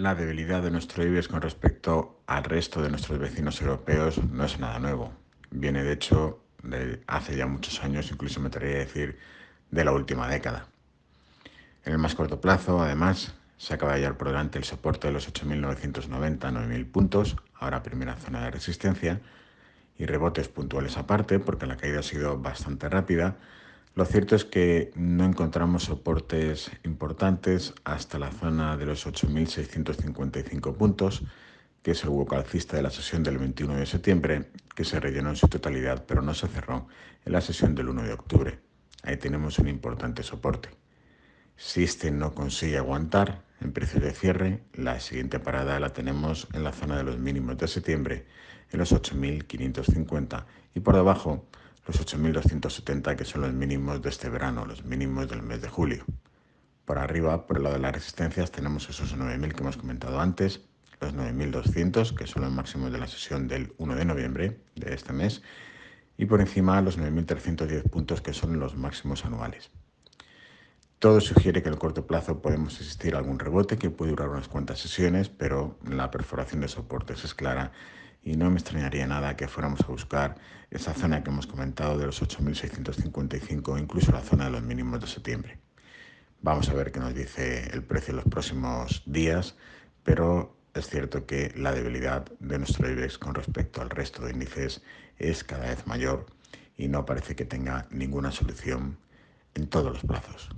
La debilidad de nuestro IBEX con respecto al resto de nuestros vecinos europeos no es nada nuevo. Viene de hecho de hace ya muchos años, incluso me atrevería a decir de la última década. En el más corto plazo, además, se acaba de hallar por delante el soporte de los 8.990, 9.000 puntos, ahora primera zona de resistencia, y rebotes puntuales aparte, porque la caída ha sido bastante rápida, lo cierto es que no encontramos soportes importantes hasta la zona de los 8.655 puntos, que es el hueco alcista de la sesión del 21 de septiembre, que se rellenó en su totalidad, pero no se cerró en la sesión del 1 de octubre. Ahí tenemos un importante soporte. Si este no consigue aguantar en precio de cierre, la siguiente parada la tenemos en la zona de los mínimos de septiembre, en los 8.550 y por debajo los 8.270 que son los mínimos de este verano, los mínimos del mes de julio. Por arriba, por el lado de las resistencias, tenemos esos 9.000 que hemos comentado antes, los 9.200 que son los máximos de la sesión del 1 de noviembre de este mes y por encima los 9.310 puntos que son los máximos anuales. Todo sugiere que en el corto plazo podemos asistir a algún rebote que puede durar unas cuantas sesiones, pero la perforación de soportes es clara y no me extrañaría nada que fuéramos a buscar esa zona que hemos comentado de los 8.655, incluso la zona de los mínimos de septiembre. Vamos a ver qué nos dice el precio en los próximos días, pero es cierto que la debilidad de nuestro IBEX con respecto al resto de índices es cada vez mayor y no parece que tenga ninguna solución en todos los plazos.